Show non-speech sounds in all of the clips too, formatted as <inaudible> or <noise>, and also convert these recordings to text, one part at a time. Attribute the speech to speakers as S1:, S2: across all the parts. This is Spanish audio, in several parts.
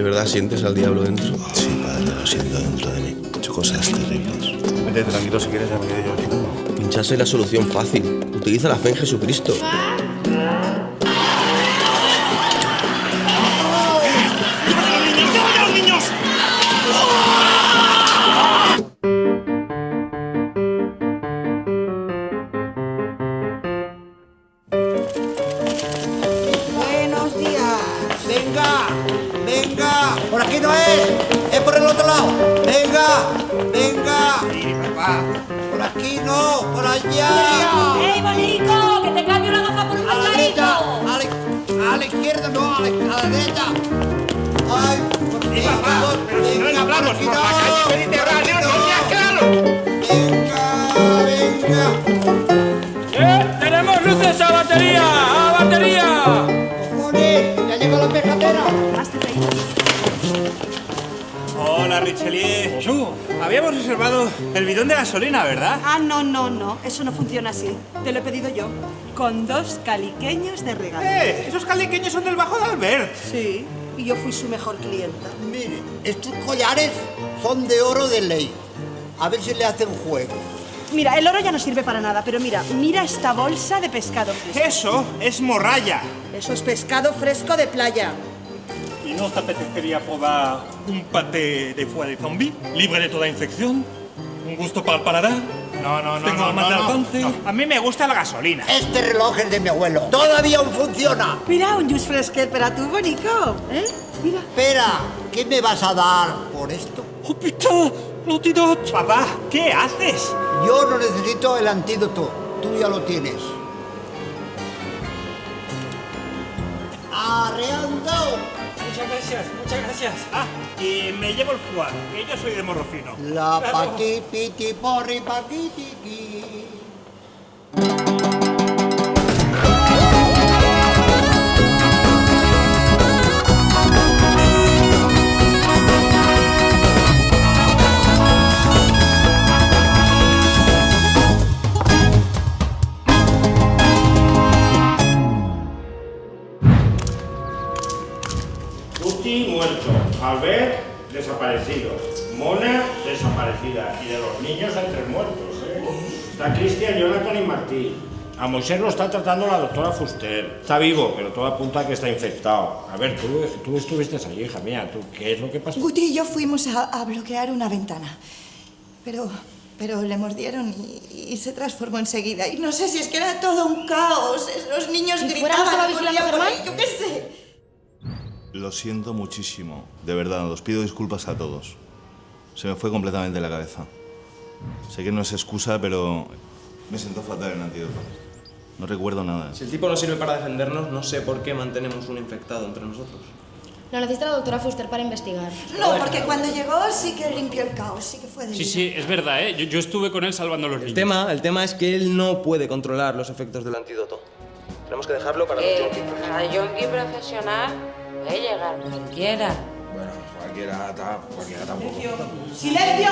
S1: ¿De verdad sientes al diablo dentro?
S2: Sí, padre, lo siento dentro de mí. He hecho cosas terribles.
S3: Vete tranquilo si quieres, ya me quedé yo. si no.
S1: Pincharse es la solución fácil. Utiliza la fe en Jesucristo.
S4: Por no es. Es por el otro lado. Venga, venga. Sí, papá. Por aquí no, por allá.
S5: ¡Ey, bonico! ¡Que te cambio la gafa por un
S4: A la derecha.
S5: pescadito!
S4: A la, a la izquierda no, a la, a la derecha. Ay, por aquí.
S6: papá,
S4: por-
S6: pero si no
S4: venga, por
S6: hablamos
S4: aquí
S6: por la
S4: no,
S6: calle
S4: por
S6: Mediterránea,
S4: aquí
S6: no seas claro.
S4: Venga, venga.
S7: ¡Eh! ¡Tenemos luces a batería! ¡A batería!
S4: Cojones, ya llegó la pejatera.
S6: Hola, Richelieu. Bonjour. Habíamos reservado el bidón de gasolina, ¿verdad?
S8: Ah, no, no, no. Eso no funciona así. Te lo he pedido yo. Con dos caliqueños de regalo.
S6: ¡Eh! Esos caliqueños son del Bajo de Albert.
S8: Sí. Y yo fui su mejor clienta.
S4: Mire, estos collares son de oro de ley. A ver si le hacen juego.
S8: Mira, el oro ya no sirve para nada, pero mira, mira esta bolsa de pescado fresco.
S6: Eso es morralla.
S8: Eso es pescado fresco de playa.
S9: ¿Y no te apetecería probar un paté de foie de zombie, libre de toda infección? ¿Un gusto para el paladar?
S6: No, no, no.
S9: Tengo
S6: no, no,
S9: de
S6: no. A mí me gusta la gasolina.
S4: Este reloj es de mi abuelo. Todavía aún funciona.
S8: Mira, un jus fresquet para tu bonico. ¿Eh? Mira.
S4: Espera, ¿qué me vas a dar por esto?
S9: ¡Oh, putain! ¡L'antidote!
S6: Papá, ¿qué haces?
S4: Yo no necesito el antídoto. Tú ya lo tienes. Arreando.
S6: Muchas gracias, muchas gracias. Ah, y me llevo el foie, que yo soy de morro fino.
S4: La <laughs>
S6: Claro.
S4: paqui piti porri paqui
S10: Albert desaparecido, Mona desaparecida y de los niños hay tres muertos. ¿eh? Está Cristian, Jonathan y Martí. A Moisés lo está tratando la doctora Fuster. Está vivo, pero todo apunta a que está infectado. A ver, tú, tú estuviste allí, hija mía. ¿tú, ¿Qué es lo que pasó?
S11: Guti y yo fuimos a, a bloquear una ventana. Pero, pero le mordieron y, y se transformó enseguida. Y no sé si es que era todo un caos. Los niños
S5: ¿Y fuera no
S11: gritaban.
S5: estaba vigilando Germán?
S11: Yo qué sé.
S2: Lo siento muchísimo. De verdad, os pido disculpas a todos. Se me fue completamente la cabeza. Sé que no es excusa, pero me siento fatal en antídoto. No recuerdo nada.
S7: Si el tipo no sirve para defendernos, no sé por qué mantenemos un infectado entre nosotros.
S5: Lo necesita la doctora Fuster para investigar.
S11: No, porque cuando llegó sí que limpió el caos, sí que fue de
S12: Sí, sí, es verdad, ¿eh? Yo, yo estuve con él salvando a los
S7: El
S12: niños.
S7: tema, el tema es que él no puede controlar los efectos del antídoto. Tenemos que dejarlo para los junkies.
S13: A yonki profesional puede llegar cualquiera.
S7: Bueno, cualquiera, ta- cualquiera tampoco.
S8: ¡Silencio!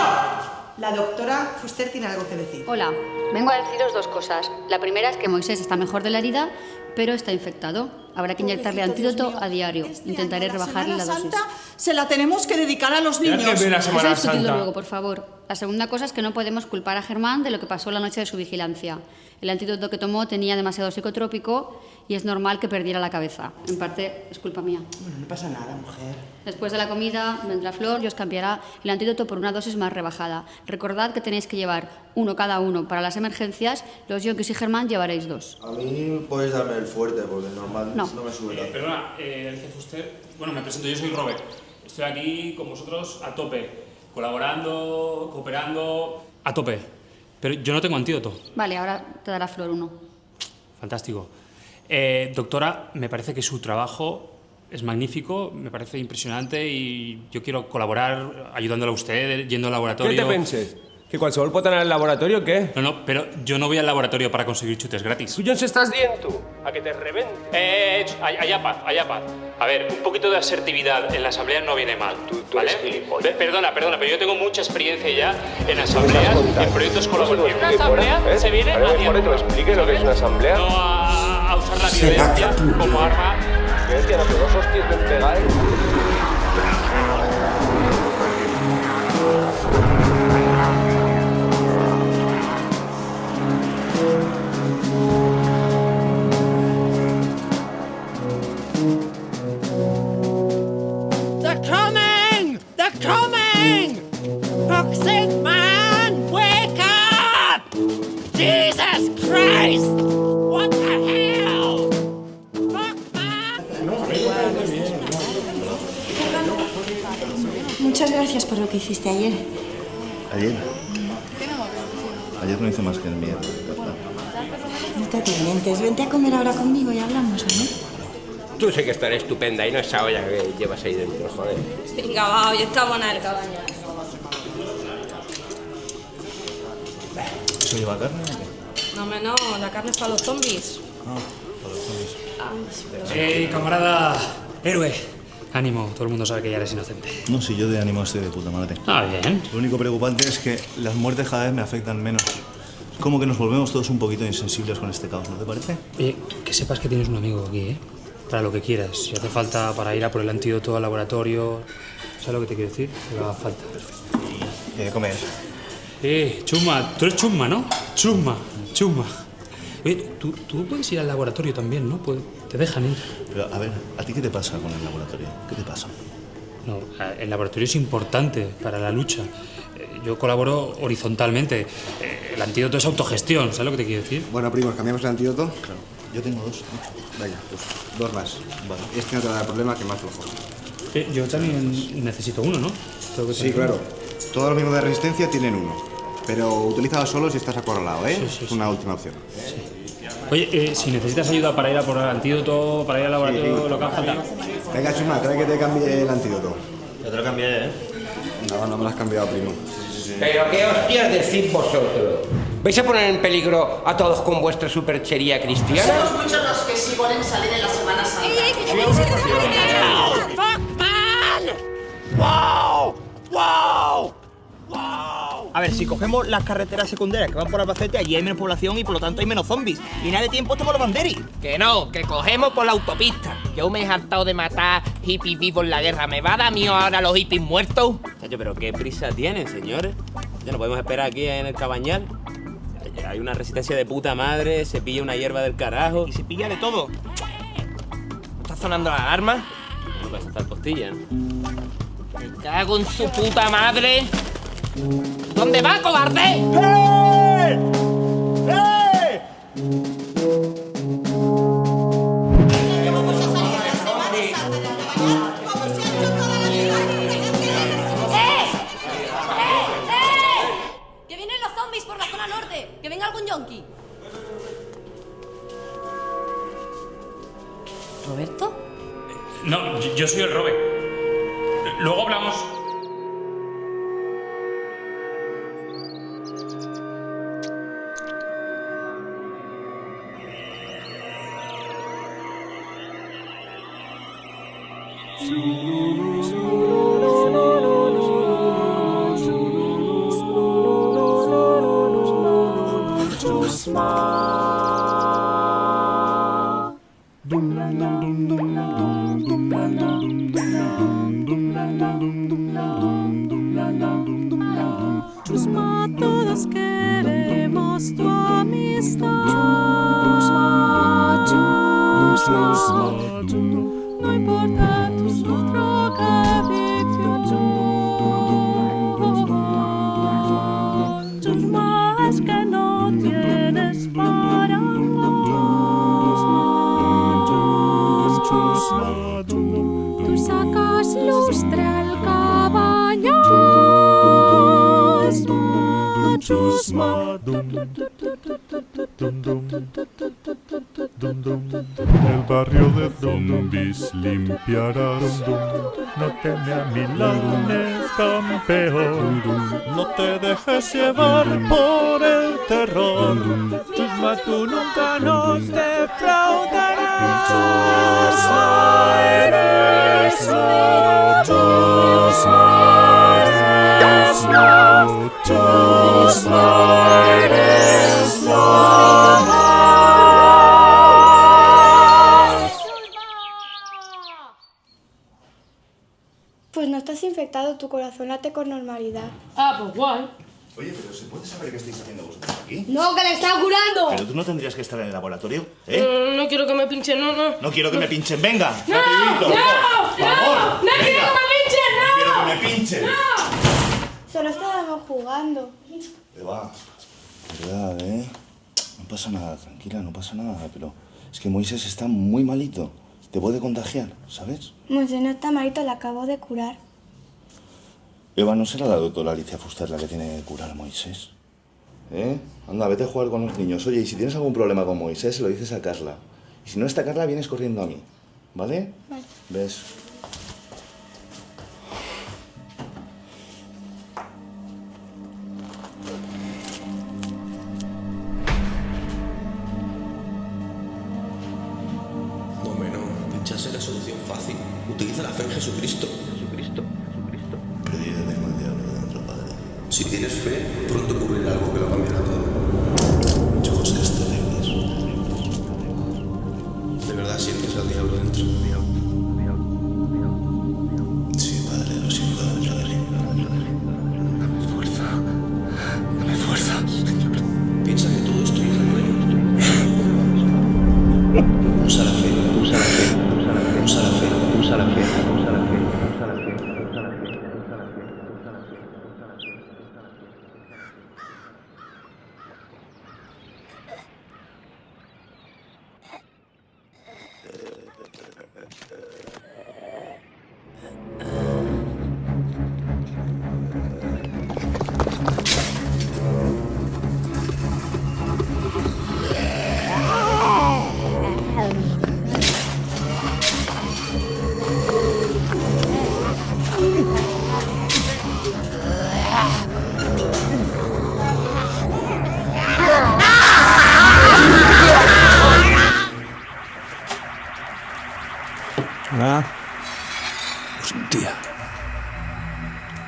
S8: La doctora Fuster tiene algo que decir.
S14: Hola, vengo a deciros dos cosas. La primera es que Moisés está mejor de la herida, pero está infectado. Habrá que inyectarle antídoto a diario.
S8: Este
S14: Intentaré
S8: la
S14: rebajarle la
S8: Semana
S14: dosis.
S8: Santa se la tenemos que dedicar a los niños.
S14: Eso discutirlo luego, por favor. La segunda cosa es que no podemos culpar a Germán de lo que pasó la noche de su vigilancia. El antídoto que tomó tenía demasiado psicotrópico y es normal que perdiera la cabeza. En parte es culpa mía.
S8: Bueno, no pasa nada, mujer.
S14: Después de la comida vendrá Flor y os cambiará el antídoto por una dosis más rebajada. Recordad que tenéis que llevar uno cada uno para las emergencias. Los yonkis y Germán llevaréis dos.
S15: A mí puedes darme el fuerte, porque normal
S14: No.
S15: no, me sube
S12: Eh, perdona, eh, Alicia Fuster. Bueno, me presento, yo soy Robert. Estoy aquí con vosotros a tope, colaborando, cooperando, a tope. Pero yo no tengo antídoto.
S14: Vale, ahora te dará Flor uno.
S12: Fantástico. Eh, doctora, me parece que su trabajo es magnífico, me parece impresionante y yo quiero colaborar ayudándole a usted, yendo al laboratorio.
S7: ¿Qué te penses? ¿Que qualsevol pot anar al laboratori o què?
S12: No, no, pero yo no voy al laboratorio para conseguir chutes gratis.
S7: Tu, Jones, estàs dient tu? A que te rebente.
S12: Eh, allá paz, allá paz. A ver, un poquito de asertividad en la asamblea no viene mal. ¿vale? Pe- Perdona, perdona, pero yo tengo mucha experiencia ya en asambleas, en proyectos colaborativos. Una asamblea se viene a
S7: que me explique lo que es una asamblea.
S12: No a, a usar la violencia como arma.
S7: Violencia, no, que dos hostias ben
S11: te atormentes. Vente a comer ahora conmigo y hablamos, ¿no?
S16: Tú sé que estaré estupenda y no esa olla que llevas ahí dentro, joder.
S5: Venga, va, hoy está buena el cabaña.
S2: ¿Eso lleva carne o qué?
S5: No, hombre, no, la carne es para los zombies.
S2: Ah, para los zombies.
S6: ¡Ey, camarada! Héroe. Ánimo, todo el mundo sabe que ya eres inocente.
S2: No, si yo de ánimo estoy de puta madre.
S6: Ah, bien.
S2: Lo único preocupante es que las muertes cada vez me afectan menos. Como que nos volvemos todos un poquito insensibles con este caos, ¿no te parece?
S6: Oye, que sepas que tienes un amigo aquí, ¿eh? Para lo que quieras. Si hace falta para ir a por el antídoto al laboratorio. ¿Sabes lo que te quiero decir? Que haga falta.
S2: ¿Qué de comer?
S6: Eh, Chusma, tú eres Chusma, ¿no? Chusma, Chusma. Oye, tú, tú puedes ir al laboratorio también, ¿no? Te dejan ir.
S2: Pero, a ver, ¿a ti qué te pasa con el laboratorio? ¿Qué te pasa?
S6: No, el laboratorio es importante para la lucha. Eh, Yo colaboro horizontalmente. Eh, El antídoto es autogestión, ¿sabes lo que te quiero decir?
S17: Bueno, primos, ¿cambiamos el antídoto?
S2: Claro. Yo tengo dos.
S17: Venga, pues dos más. Vale. Este no te va a dar problema, que más flojo.
S6: Eh, yo también necesito uno, ¿no? Tengo que
S17: Sí, claro.
S6: uno.
S17: Todos los mismos de resistencia tienen uno. Pero utilízalo solo si estás acorralado, ¿eh?
S6: Sí, sí,
S17: es una última opción.
S6: Oye, eh, si necesitas ayuda para ir a por el antídoto, para ir al laboratorio, lo que haga falta.
S17: Venga, Chuma, trae que te cambie el antídoto.
S15: Ya te lo cambié, ¿eh?
S17: No, no me lo has cambiado, primo.
S16: Pero qué hostias decís vosotros. ¿Vais a poner en peligro a todos con vuestra superchería cristiana?
S18: Somos muchos los que sí vuelven salir en la Semana Santa.
S4: A ver, si cogemos las carreteras secundarias que van por Albacete, allí hay menos población y por lo tanto hay menos zombies. Y nada de tiempo estamos los banderis.
S19: Que no, que cogemos por la autopista. Yo me he hartado de matar hippies vivos en la guerra. ¿Me va a dar mío ahora los hippies muertos?
S20: Chacho, pero qué prisa tienen, señores. Ya no podemos esperar aquí en el cabañal. Hay una resistencia de puta madre, se pilla una hierba del carajo.
S4: Y se pilla de todo.
S19: ¿Está sonando la alarma?
S20: No puede saltar postilla, ¿no?
S19: Me cago en su puta madre. ¿Dónde va, cobarde?
S18: ¡Eh!
S5: ¡Eh! ¡Eh! ¡Que vienen los zombies por la zona norte! ¡Que venga algún yonki! ¿Roberto?
S6: No, yo- yo soy el Robe. Luego hablamos.
S18: Chusma, todos queremos tu amistad. Chusma, chusma, no importa
S9: El barrio de zombies limpiará. No teme a milanes, campeón. No te dejes llevar por el terror. Chusma, tú nunca nos defraudarás. Chusma, eres
S21: Pues no estás infectado, tu corazón late con normalidad.
S5: Ah, pues guay.
S2: Oye, pero ¿se puede saber qué estáis haciendo vosotros aquí?
S5: ¡No, que le está curando!
S2: Pero tú no tendrías que estar en el laboratorio, ¿eh?
S5: Mm, no quiero que me pinchen, no, no.
S2: No quiero que me pinchen, venga.
S5: ¡No! ¡No! ¡No! ¡No quiero que me pinchen, no!
S2: Quiero que me pinchen.
S21: Jugando.
S2: Eva, verdad, ¿eh? No pasa nada, tranquila, no pasa nada, pero es que Moisés está muy malito. Te puede contagiar, ¿sabes?
S21: Moisés no está malito, la acabo de curar.
S2: Eva, ¿no será la doctora Alicia Fuster la que tiene que curar a Moisés? ¿Eh? Anda, vete a jugar con los niños. Oye, y si tienes algún problema con Moisés, se lo dices a Carla. Y si no está Carla, vienes corriendo a mí. ¿Vale?
S21: Vale.
S2: ¿Ves?
S1: Es la solución fácil. Utiliza la fe en Jesucristo. Jesucristo. Jesucristo.
S2: Perdido tengo el diablo dentro, padre.
S1: Si tienes fe, pronto ocurrirá algo que lo cambiará todo.
S2: Muchas cosas terribles.
S1: ¿De verdad sientes al diablo dentro?
S2: Sí, padre, lo siento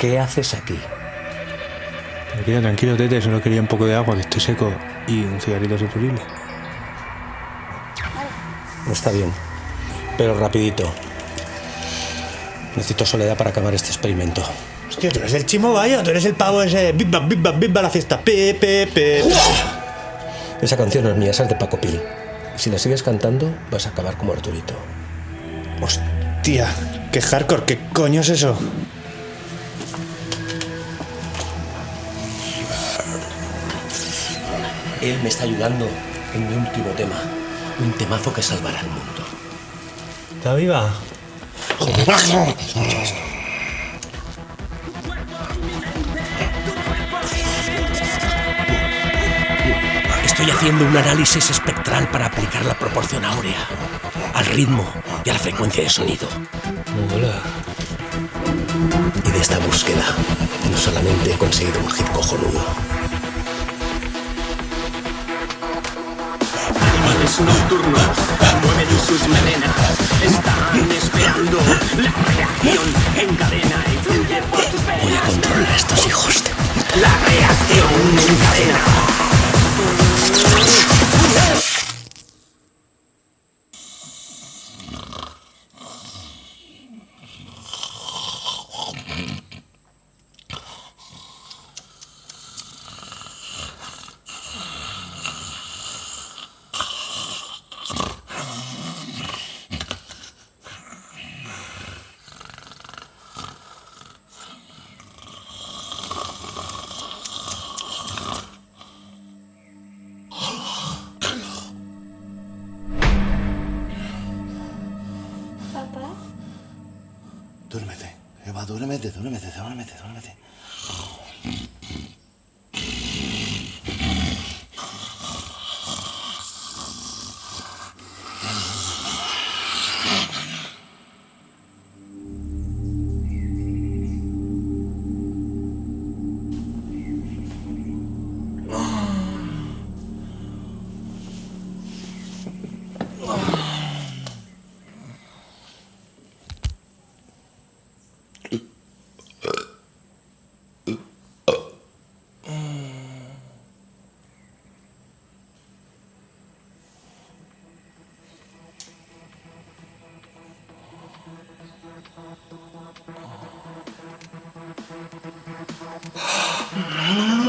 S22: ¿Qué haces aquí?
S23: Tranquilo, tranquilo, Tete, solo quería un poco de agua, que estoy seco, y un cigarrito superible.
S22: Está bien. Pero rapidito. Necesito soledad para acabar este experimento.
S24: Hostia, tú eres el chimo, vaya, tú eres el pavo ese. Bim bam, bim bam, bim bam, la fiesta. Pe, pe, pe.
S22: Esa canción no es mía, esa es de Paco Pil. Y si la sigues cantando, vas a acabar como Arturito.
S24: Hostia, qué hardcore, ¿qué coño es eso?
S22: Él me está ayudando en mi último tema. Un temazo que salvará al mundo.
S24: ¿Está viva?
S22: Escucha esto. Estoy haciendo un análisis espectral para aplicar la proporción áurea al ritmo y a la frecuencia de sonido. Y de esta búsqueda no solamente he conseguido un hit cojonudo.
S25: Nocturnos mueven sus melenas. Están esperando la reacción en cadena y fluye por tus venas.
S22: Voy a controlar a estos hijos de...
S25: La reacción en cadena.
S26: Adórame, adórame,
S22: adórame, adórame. は <laughs> あ